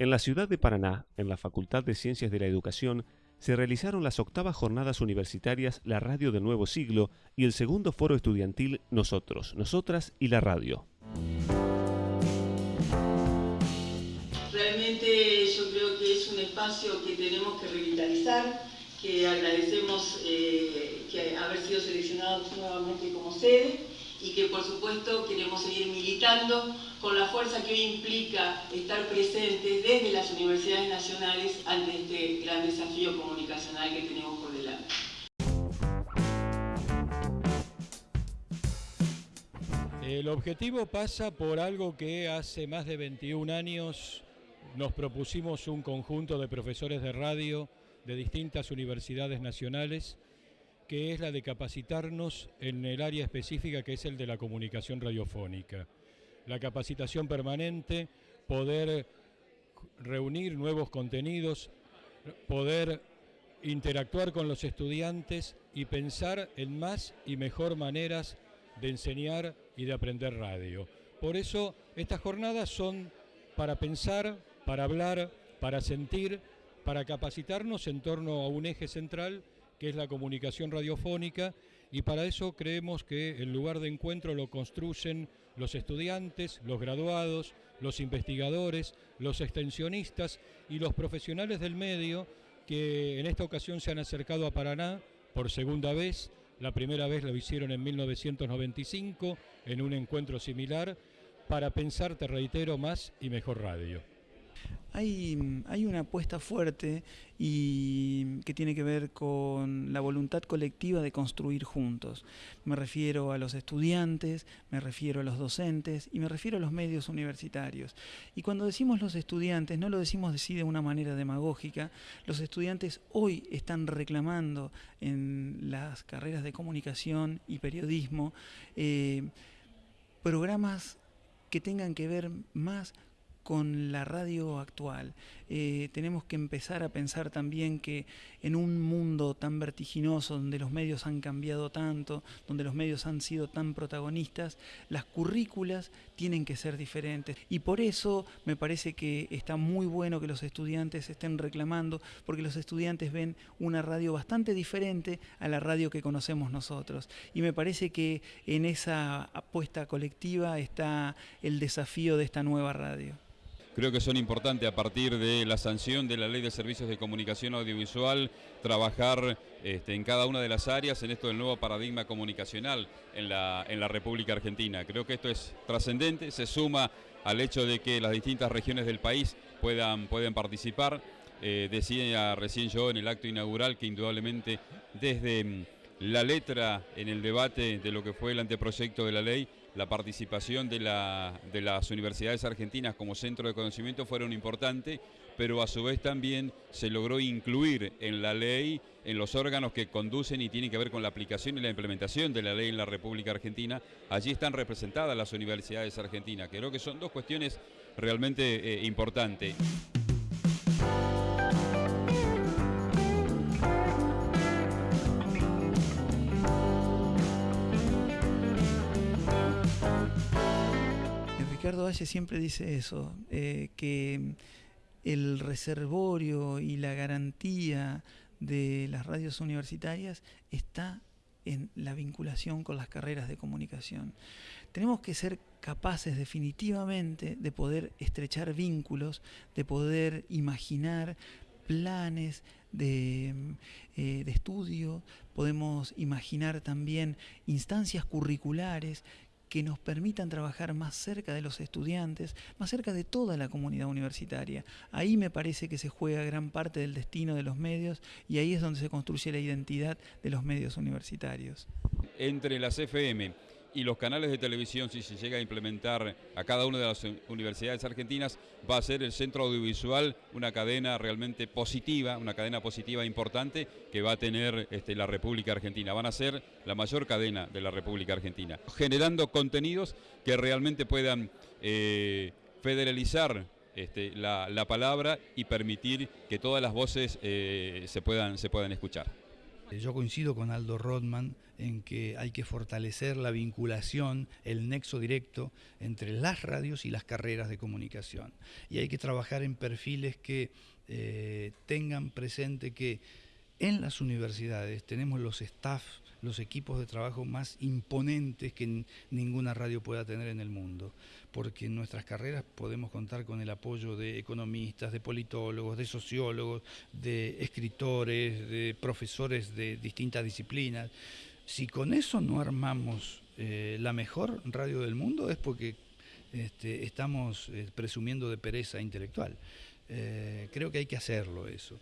En la ciudad de Paraná, en la Facultad de Ciencias de la Educación, se realizaron las octavas jornadas universitarias La Radio del Nuevo Siglo y el segundo foro estudiantil Nosotros, Nosotras y la Radio. Realmente yo creo que es un espacio que tenemos que revitalizar, que agradecemos eh, que haber sido seleccionados nuevamente como sede y que por supuesto queremos seguir militando con la fuerza que hoy implica estar presentes desde las universidades nacionales ante este gran desafío comunicacional que tenemos por delante. El objetivo pasa por algo que hace más de 21 años nos propusimos un conjunto de profesores de radio de distintas universidades nacionales que es la de capacitarnos en el área específica que es el de la comunicación radiofónica. La capacitación permanente, poder reunir nuevos contenidos, poder interactuar con los estudiantes y pensar en más y mejor maneras de enseñar y de aprender radio. Por eso estas jornadas son para pensar, para hablar, para sentir, para capacitarnos en torno a un eje central que es la comunicación radiofónica, y para eso creemos que el lugar de encuentro lo construyen los estudiantes, los graduados, los investigadores, los extensionistas y los profesionales del medio que en esta ocasión se han acercado a Paraná por segunda vez. La primera vez lo hicieron en 1995 en un encuentro similar para pensar, te reitero, más y mejor radio. Hay, una apuesta fuerte y que tiene que ver con la voluntad colectiva de construir juntos. Me refiero a los estudiantes, me refiero a los docentes y me refiero a los medios universitarios. Y cuando decimos los estudiantes, no lo decimos así de una manera demagógica, los estudiantes hoy están reclamando en las carreras de comunicación y periodismo eh, programas que tengan que ver más con la radio actual. Eh, tenemos que empezar a pensar también que en un mundo tan vertiginoso, donde los medios han cambiado tanto, donde los medios han sido tan protagonistas, las currículas tienen que ser diferentes. Y por eso me parece que está muy bueno que los estudiantes estén reclamando, porque los estudiantes ven una radio bastante diferente a la radio que conocemos nosotros. Y me parece que en esa apuesta colectiva está el desafío de esta nueva radio creo que son importantes a partir de la sanción de la Ley de Servicios de Comunicación Audiovisual, trabajar este, en cada una de las áreas en esto del nuevo paradigma comunicacional en la, en la República Argentina. Creo que esto es trascendente, se suma al hecho de que las distintas regiones del país puedan, puedan participar. Eh, decía recién yo en el acto inaugural que indudablemente desde la letra en el debate de lo que fue el anteproyecto de la ley la participación de, las universidades argentinas como centro de conocimiento fueron importantes, pero a su vez también se logró incluir en la ley, en los órganos que conducen y tienen que ver con la aplicación y la implementación de la ley en la República Argentina, allí están representadas las universidades argentinas. Creo que son dos cuestiones realmente eh, importantes. Ricardo siempre dice eso, eh, que el reservorio y la garantía de las radios universitarias está en la vinculación con las carreras de comunicación. Tenemos que ser capaces definitivamente de poder estrechar vínculos, de poder imaginar planes de, eh, de estudio, podemos imaginar también instancias curriculares que nos permitan trabajar más cerca de los estudiantes, más cerca de toda la comunidad universitaria. Ahí me parece que se juega gran parte del destino de los medios y ahí es donde se construye la identidad de los medios universitarios. Entre las FM y los canales de televisión, si se llega a implementar a cada una de las universidades argentinas, va a ser el centro audiovisual una cadena realmente positiva, una cadena positiva importante que va a tener este, la República Argentina. Van a ser la mayor cadena de la República Argentina, generando contenidos que realmente puedan eh, federalizar este, la, palabra y permitir que todas las voces eh, se, puedan, se puedan escuchar. Yo coincido con Aldo Rodman en que hay que fortalecer la vinculación, el nexo directo entre las radios y las carreras de comunicación. Y hay que trabajar en perfiles que eh, tengan presente que en las universidades tenemos los staff, los equipos de trabajo más imponentes que ninguna radio pueda tener en el mundo, porque en nuestras carreras podemos contar con el apoyo de economistas, de politólogos, de sociólogos, de escritores, de profesores de distintas disciplinas. Si con eso no armamos eh, la mejor radio del mundo es porque este, estamos eh, presumiendo de pereza intelectual. Eh, creo que hay que hacerlo eso.